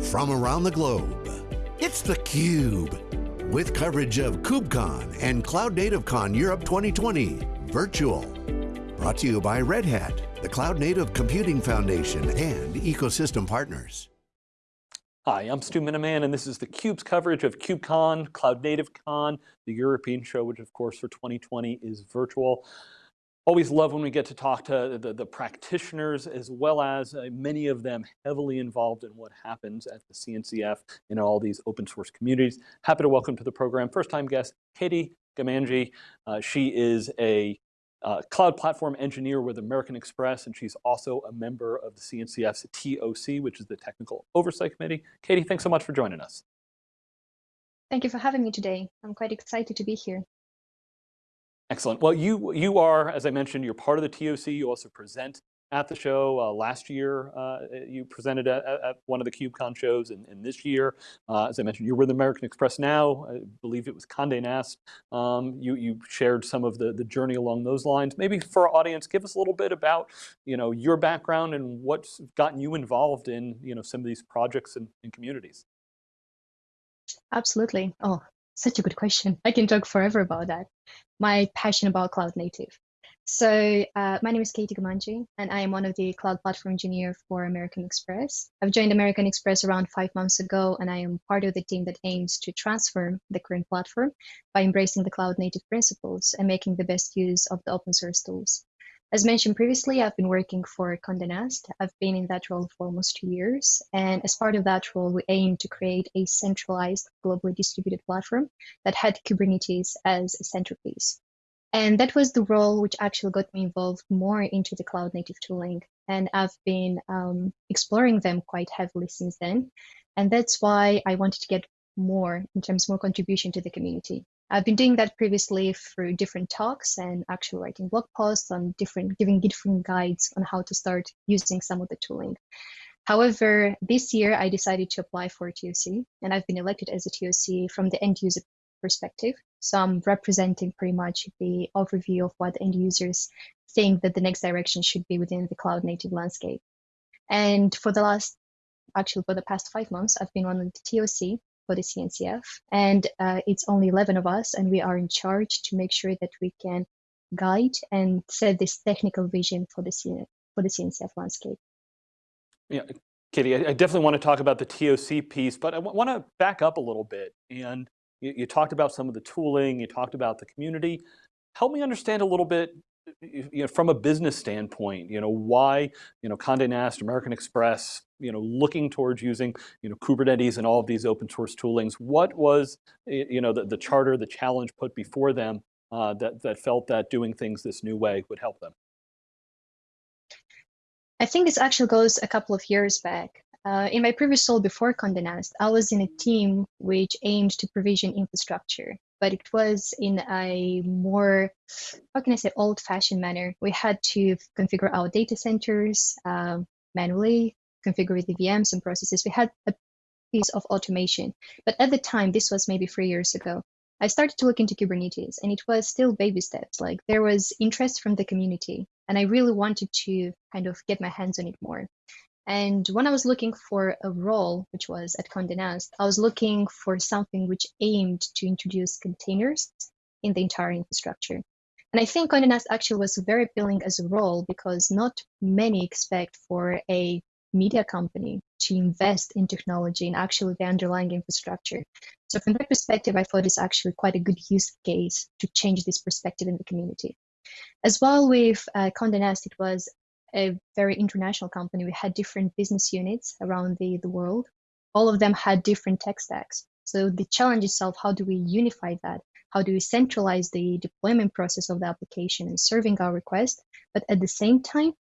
from around the globe. It's theCUBE, with coverage of KubeCon and Cloud Native Con Europe 2020, virtual. Brought to you by Red Hat, the Cloud Native Computing Foundation, and ecosystem partners. Hi, I'm Stu Miniman, and this is theCUBE's coverage of KubeCon, Cloud Native Con, the European show, which of course for 2020 is virtual. Always love when we get to talk to the, the practitioners as well as uh, many of them heavily involved in what happens at the CNCF in all these open source communities. Happy to welcome to the program first time guest, Katie Gamanji. Uh, she is a uh, cloud platform engineer with American Express, and she's also a member of the CNCF's TOC, which is the Technical Oversight Committee. Katie, thanks so much for joining us. Thank you for having me today. I'm quite excited to be here. Excellent. Well, you you are, as I mentioned, you're part of the TOC. You also present at the show. Uh, last year, uh, you presented at, at, one of the KubeCon shows, and, and this year, uh, as I mentioned, you're with American Express now. I believe it was Condé Nast. Um, you you shared some of the the journey along those lines. Maybe for our audience, give us a little bit about you know your background and what's gotten you involved in you know some of these projects and, and communities. Absolutely. Oh, such a good question. I can talk forever about that. My passion about cloud native. So uh, my name is Katie Gamanji, and I am one of the cloud platform engineer for American Express. I've joined American Express around five months ago, and I am part of the team that aims to transform the current platform by embracing the cloud native principles and making the best use of the open source tools. As mentioned previously, I've been working for Condé Nast. I've been in that role for almost two years. And as part of that role, we aim to create a centralized, globally distributed platform that had Kubernetes as a centerpiece. And that was the role which actually got me involved more into the cloud native tooling. And I've been um, exploring them quite heavily since then. And that's why I wanted to get more in terms of more contribution to the community. I've been doing that previously through different talks and actually writing blog posts on different, giving different guides on how to start using some of the tooling. However, this year I decided to apply for a TOC and I've been elected as a TOC from the end user perspective. So I'm representing pretty much the overview of what end users think that the next direction should be within the cloud native landscape. And for the last, actually for the past five months, I've been on the TOC for the CNCF. And uh, it's only 11 of us, and we are in charge to make sure that we can guide and set this technical vision for the, for the CNCF landscape. Yeah, Katie, I definitely want to talk about the TOC piece, but I want to back up a little bit. And you, you talked about some of the tooling, you talked about the community. Help me understand a little bit you know, from a business standpoint, you know, why, you know, Condé Nast, American Express, you know, looking towards using, you know, Kubernetes and all of these open source toolings, what was, you know, the, the charter, the challenge put before them uh, that, that felt that doing things this new way would help them? I think this actually goes a couple of years back. Uh, in my previous role before Condé Nast, I was in a team which aimed to provision infrastructure but it was in a more, how can I say, old fashioned manner. We had to configure our data centers um, manually, configure the VMs and processes. We had a piece of automation. But at the time, this was maybe three years ago, I started to look into Kubernetes and it was still baby steps. Like there was interest from the community and I really wanted to kind of get my hands on it more. And when I was looking for a role, which was at Condé Nast, I was looking for something which aimed to introduce containers in the entire infrastructure. And I think Condé Nast actually was very appealing as a role because not many expect for a media company to invest in technology and actually the underlying infrastructure. So from that perspective, I thought it's actually quite a good use case to change this perspective in the community. As well with uh, Condé Nast, it was a very international company. We had different business units around the, the world. All of them had different tech stacks. So the challenge itself, how do we unify that? How do we centralize the deployment process of the application and serving our request, but at the same time,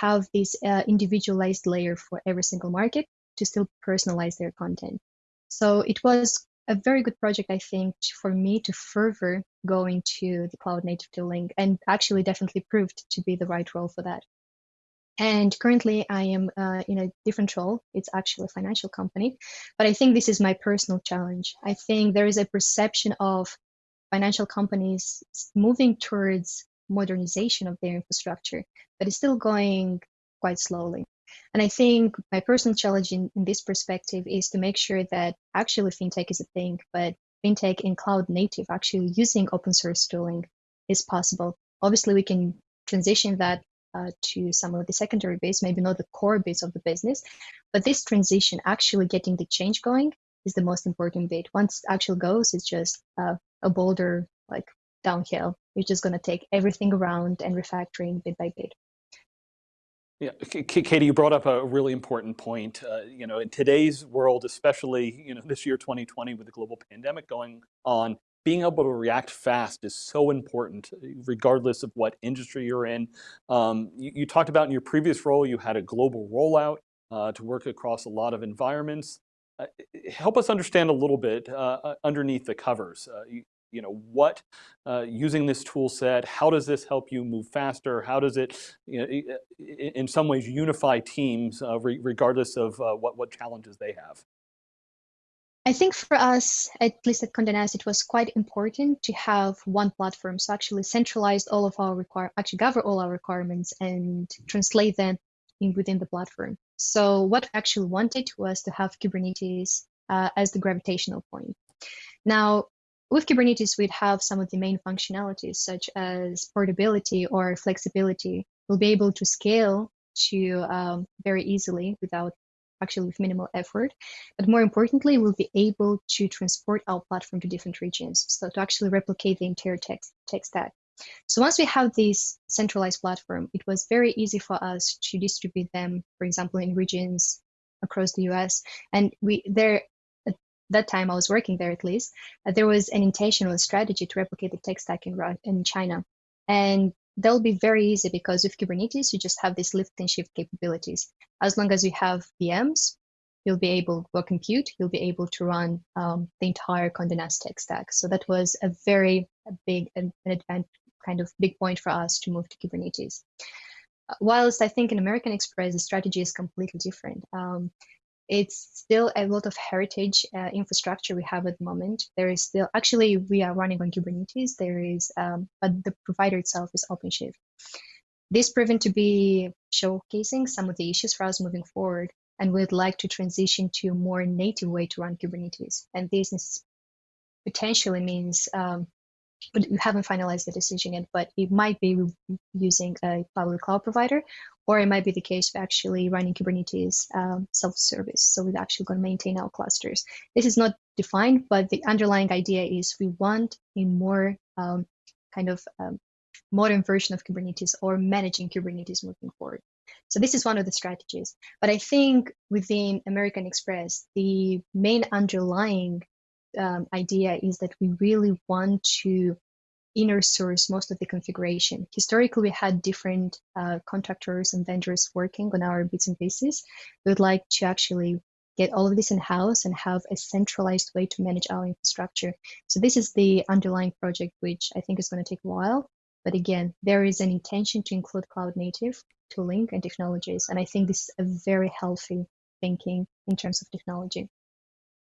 have this uh, individualized layer for every single market to still personalize their content. So it was a very good project, I think, for me to further go into the cloud native tooling and actually definitely proved to be the right role for that. And currently, I am uh, in a different role. It's actually a financial company. But I think this is my personal challenge. I think there is a perception of financial companies moving towards modernization of their infrastructure, but it's still going quite slowly. And I think my personal challenge in, in this perspective is to make sure that actually fintech is a thing, but fintech in cloud native, actually using open source tooling is possible. Obviously, we can transition that uh, to some of the secondary base, maybe not the core base of the business, but this transition, actually getting the change going, is the most important bit. Once actual goes, it's just uh, a boulder like downhill. You're just going to take everything around and refactoring bit by bit. Yeah, Katie, you brought up a really important point. Uh, you know, in today's world, especially you know this year 2020 with the global pandemic going on, being able to react fast is so important, regardless of what industry you're in. Um, you, you, talked about in your previous role, you had a global rollout uh, to work across a lot of environments. Uh, help us understand a little bit uh, uh underneath the covers. Uh, you, you, know, what, uh, using this tool set, how does this help you move faster? How does it, you know, in some ways, unify teams re regardless of what, what challenges they have? I think for us, at least at Condé Nast, it was quite important to have one platform. So actually centralize all of our require, actually gather all our requirements and translate them in within the platform. So what we actually wanted was to have Kubernetes uh, as the gravitational point. Now, with Kubernetes, we'd have some of the main functionalities such as portability or flexibility. We'll be able to scale to um, very easily without actually with minimal effort. But more importantly, we'll be able to transport our platform to different regions. So to actually replicate the entire tech, tech stack. So once we have this centralized platform, it was very easy for us to distribute them, for example, in regions across the US. And we there that time I was working there at least, uh, there was an intentional strategy to replicate the tech stack in, in China. And that'll be very easy because with Kubernetes, you just have these lift and shift capabilities. As long as you have VMs, you'll be able to compute, you'll be able to run um, the entire Condé Nast tech stack. So that was a very a big an advanced kind of big point for us to move to Kubernetes. Uh, whilst I think in American Express, the strategy is completely different. Um, it's still a lot of heritage uh, infrastructure we have at the moment. There is still, actually, we are running on Kubernetes. There is, um, but the provider itself is OpenShift. This proven to be showcasing some of the issues for us moving forward, and we'd like to transition to a more native way to run Kubernetes. And this is potentially means um, but we haven't finalized the decision yet, but it might be using a public cloud provider, or it might be the case of actually running Kubernetes um, self-service. So we're actually going to maintain our clusters. This is not defined, but the underlying idea is we want a more um, kind of um, modern version of Kubernetes or managing Kubernetes moving forward. So this is one of the strategies. But I think within American Express, the main underlying um, idea is that we really want to inner source most of the configuration. Historically, we had different uh, contractors and vendors working on our bits and pieces. We would like to actually get all of this in-house and have a centralized way to manage our infrastructure. So this is the underlying project, which I think is going to take a while. But again, there is an intention to include cloud native tooling and technologies. And I think this is a very healthy thinking in terms of technology.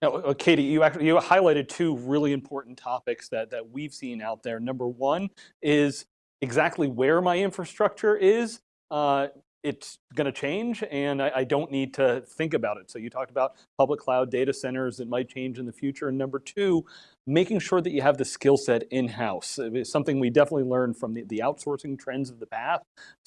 Now, uh, Katie, you actually you highlighted two really important topics that that we've seen out there. Number one is exactly where my infrastructure is. Uh, it's going to change and I, I, don't need to think about it. So you talked about public cloud data centers that might change in the future. And number two, making sure that you have the skill set in-house. Is something we definitely learned from the, the outsourcing trends of the past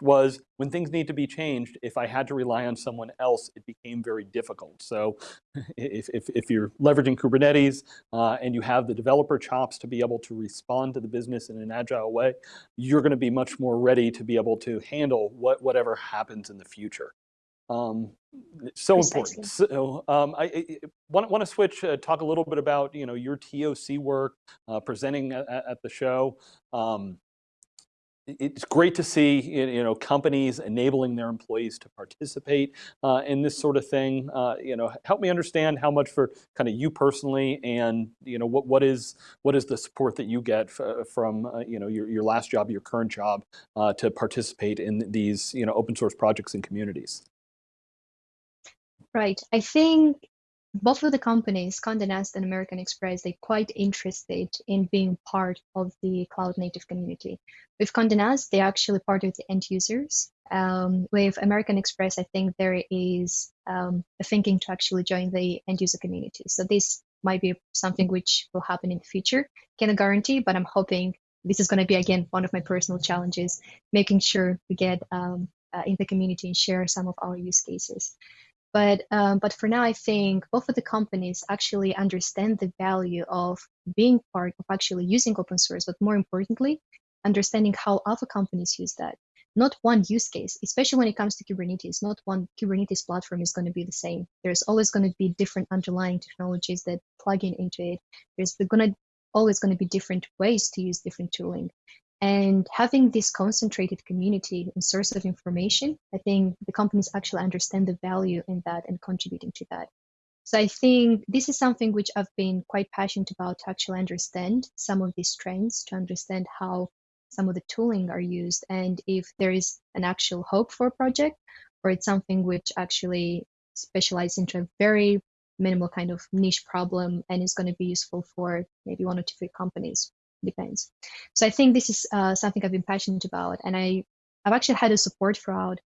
was when things need to be changed, if I had to rely on someone else, it became very difficult. So if, if, if you're leveraging Kubernetes uh, and you have the developer chops to be able to respond to the business in an agile way, you're going to be much more ready to be able to handle what, whatever happens in the future. Um, so Precisely. important. So um, I, I, want, want to switch, uh, talk a little bit about you know your TOC work, uh, presenting at, at, the show. Um, it's great to see you know companies enabling their employees to participate uh, in this sort of thing. Uh, you know, help me understand how much for kind of you personally, and you know what what is what is the support that you get from uh, you know your your last job, your current job, uh, to participate in these you know open source projects and communities. Right. I think both of the companies, Condé Nast and American Express, they're quite interested in being part of the cloud native community. With Condé Nast, they're actually part of the end users. Um, with American Express, I think there is um, a thinking to actually join the end user community. So this might be something which will happen in the future. Can't guarantee, but I'm hoping this is going to be again one of my personal challenges, making sure we get um, uh, in the community and share some of our use cases. But um, but for now, I think both of the companies actually understand the value of being part of actually using open source, but more importantly, understanding how other companies use that. Not one use case, especially when it comes to Kubernetes, not one Kubernetes platform is going to be the same. There's always going to be different underlying technologies that plug in into it. There's going to always going to be different ways to use different tooling. And having this concentrated community and source of information, I think the companies actually understand the value in that and contributing to that. So I think this is something which I've been quite passionate about to actually understand some of these trends, to understand how some of the tooling are used, and if there is an actual hope for a project, or it's something which actually specializes into a very minimal kind of niche problem and is going to be useful for maybe one or two companies depends. So I think this is uh, something I've been passionate about, and I I've actually had a support throughout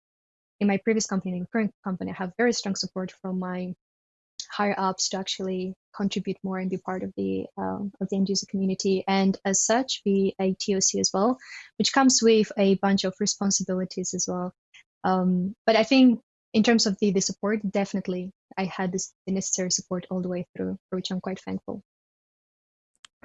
in my previous company, in the current company. I have very strong support from my higher ups to actually contribute more and be part of the uh, of the end user community, and as such, be a TOC as well, which comes with a bunch of responsibilities as well. Um, but I think in terms of the the support, definitely I had this the necessary support all the way through, for which I'm quite thankful.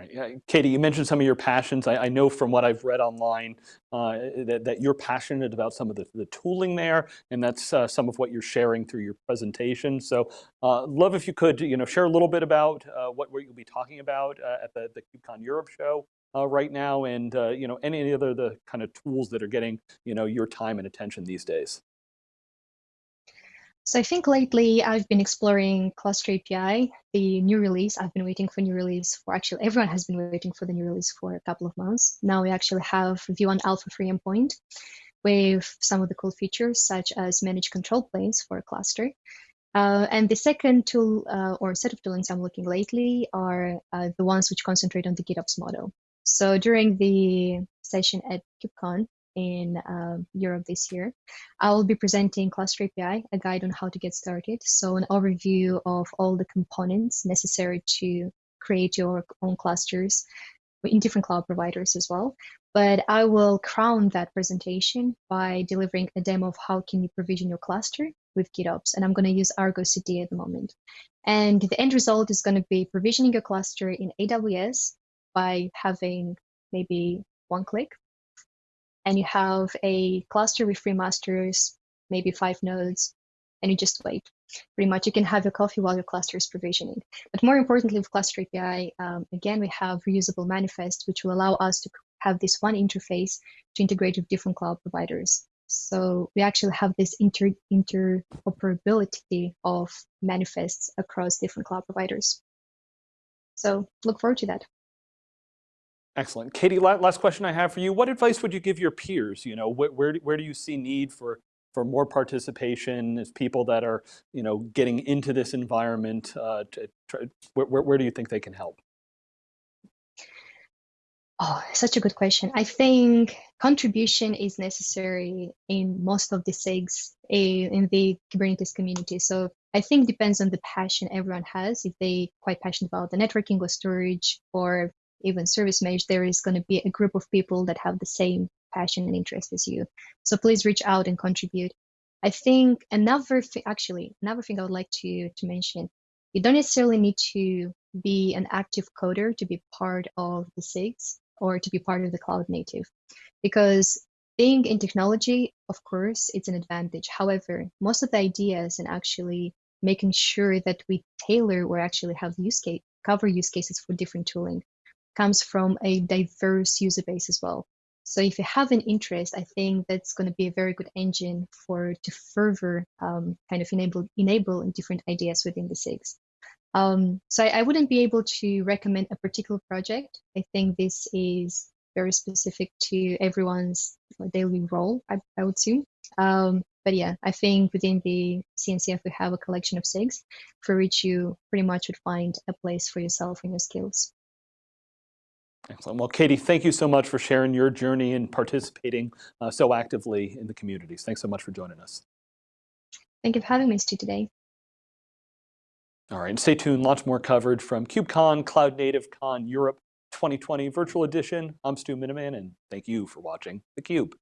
Right. Katie, you mentioned some of your passions. I, I know from what I've read online uh, that, that, you're passionate about some of the, the tooling there, and that's uh, some of what you're sharing through your presentation. So uh, love if you could you know, share a little bit about uh, what, what you'll be talking about uh, at the, the KubeCon Europe show uh, right now, and you know, any other the kind of tools that are getting you know, your time and attention these days. So I think lately I've been exploring Cluster API, the new release. I've been waiting for new release for actually everyone has been waiting for the new release for a couple of months. Now we actually have V1 Alpha 3 endpoint with some of the cool features such as manage control planes for a cluster. Uh, and the second tool uh, or set of toolings I'm looking lately are uh, the ones which concentrate on the GitOps model. So during the session at KubeCon, in uh, Europe this year. I will be presenting Cluster API, a guide on how to get started. So an overview of all the components necessary to create your own clusters in different cloud providers as well. But I will crown that presentation by delivering a demo of how can you provision your cluster with GitOps. And I'm going to use Argo CD at the moment. And the end result is going to be provisioning your cluster in AWS by having maybe one click and you have a cluster with three masters, maybe five nodes, and you just wait. Pretty much you can have your coffee while your cluster is provisioning. But more importantly, with Cluster API, um, again, we have reusable manifest, which will allow us to have this one interface to integrate with different cloud providers. So we actually have this inter interoperability of manifests across different cloud providers. So look forward to that. Excellent. Katie, last question I have for you. What advice would you give your peers? You know, where, where, where do you see need for, for more participation as people that are, you know, getting into this environment? Uh, try, where, where do you think they can help? Oh, such a good question. I think contribution is necessary in most of the SIGs in the Kubernetes community. So I think depends on the passion everyone has. If they quite passionate about the networking or storage or even service mesh, there is going to be a group of people that have the same passion and interest as you. So please reach out and contribute. I think another thing, actually, another thing I would like to, to mention, you don't necessarily need to be an active coder to be part of the SIGs or to be part of the cloud native. Because being in technology, of course, it's an advantage. However, most of the ideas and actually making sure that we tailor or actually have use case, cover use cases for different tooling comes from a diverse user base as well. So if you have an interest, I think that's going to be a very good engine for to further um, kind of enable enable different ideas within the SIGs. Um, so I, I, wouldn't be able to recommend a particular project. I think this is very specific to everyone's daily role, I, I would assume. Um, but yeah, I think within the CNCF we have a collection of SIGs for which you pretty much would find a place for yourself and your skills. Excellent. Well, Katie, thank you so much for sharing your journey and participating uh, so actively in the communities. Thanks so much for joining us. Thank you for having me, Stu, today. All right, and stay tuned. Lots more coverage from KubeCon, Cloud Native Con Europe 2020 Virtual Edition. I'm Stu Miniman, and thank you for watching theCUBE.